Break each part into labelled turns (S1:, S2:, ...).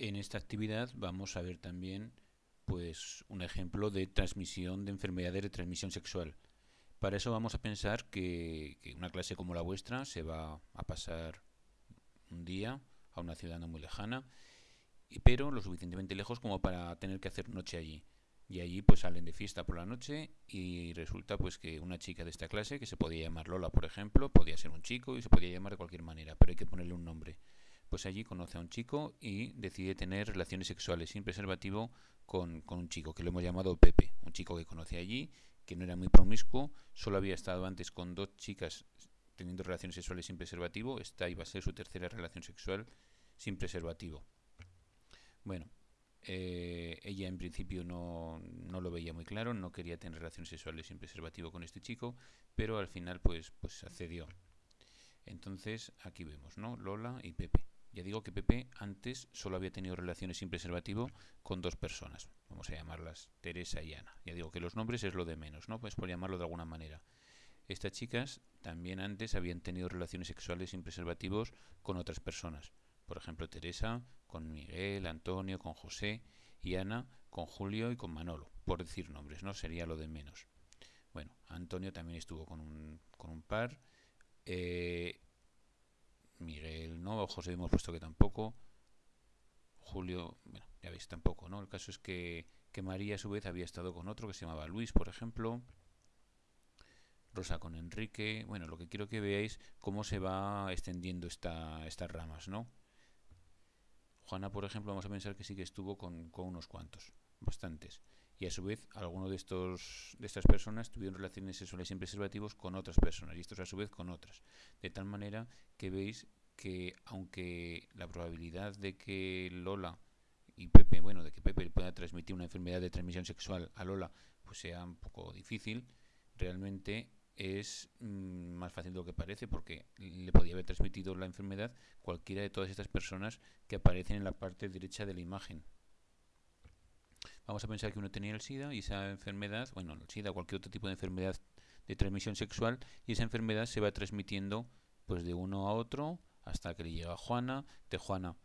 S1: en esta actividad vamos a ver también pues un ejemplo de transmisión de enfermedades de transmisión sexual. Para eso vamos a pensar que, una clase como la vuestra se va a pasar un día a una ciudad no muy lejana, pero lo suficientemente lejos como para tener que hacer noche allí. Y allí pues salen de fiesta por la noche y resulta pues que una chica de esta clase, que se podía llamar Lola por ejemplo, podía ser un chico y se podía llamar de cualquier manera, pero hay que ponerle un nombre. Pues allí conoce a un chico y decide tener relaciones sexuales sin preservativo con, un chico que lo hemos llamado Pepe, un chico que conoce allí, que no era muy promiscuo, solo había estado antes con dos chicas teniendo relaciones sexuales sin preservativo, esta iba a ser su tercera relación sexual sin preservativo. Bueno, eh, ella en principio no, no, lo veía muy claro, no quería tener relaciones sexuales sin preservativo con este chico, pero al final pues, pues accedió. Entonces aquí vemos, ¿no? Lola y Pepe. Ya digo que Pepe antes solo había tenido relaciones sin preservativo con dos personas. Vamos a llamarlas Teresa y Ana. Ya digo que los nombres es lo de menos, ¿no? Pues por llamarlo de alguna manera. Estas chicas también antes habían tenido relaciones sexuales sin preservativos con otras personas. Por ejemplo, Teresa con Miguel, Antonio, con José y Ana con Julio y con Manolo. Por decir nombres, ¿no? Sería lo de menos. Bueno, Antonio también estuvo con un, con un par. Eh, no, José hemos puesto que tampoco. Julio, bueno, ya veis, tampoco, ¿no? El caso es que, que María a su vez había estado con otro que se llamaba Luis, por ejemplo. Rosa con Enrique. Bueno, lo que quiero que veáis cómo se va extendiendo esta, estas ramas, ¿no? Juana, por ejemplo, vamos a pensar que sí que estuvo con, con unos cuantos, bastantes y a su vez alguno de estos de estas personas tuvieron relaciones sexuales sin preservativos con otras personas y estos a su vez con otras de tal manera que veis que aunque la probabilidad de que Lola y Pepe bueno de que Pepe pueda transmitir una enfermedad de transmisión sexual a Lola pues sea un poco difícil realmente es mm, más fácil de lo que parece porque le podía haber transmitido la enfermedad cualquiera de todas estas personas que aparecen en la parte derecha de la imagen. Vamos a pensar que uno tenía el SIDA y esa enfermedad, bueno, el SIDA cualquier otro tipo de enfermedad de transmisión sexual y esa enfermedad se va transmitiendo pues de uno a otro hasta que le llega a Juana, de Juana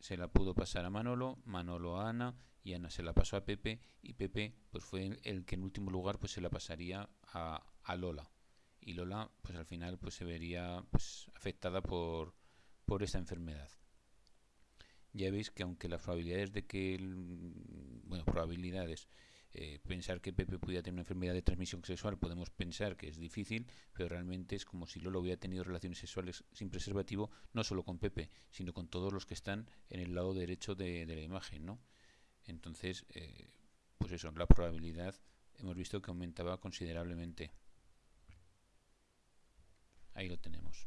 S1: se la pudo pasar a Manolo, Manolo a Ana y Ana se la pasó a Pepe y Pepe pues fue el que en último lugar pues se la pasaría a, a Lola. Y Lola pues al final pues se vería pues afectada por, por esta enfermedad. Ya veis que aunque las probabilidades de que, bueno, probabilidades, eh, pensar que Pepe pudiera tener una enfermedad de transmisión sexual, podemos pensar que es difícil, pero realmente es como si Lolo hubiera tenido relaciones sexuales sin preservativo, no solo con Pepe, sino con todos los que están en el lado derecho de, la imagen, ¿no? Entonces, eh, pues eso, la probabilidad hemos visto que aumentaba considerablemente. Ahí lo tenemos.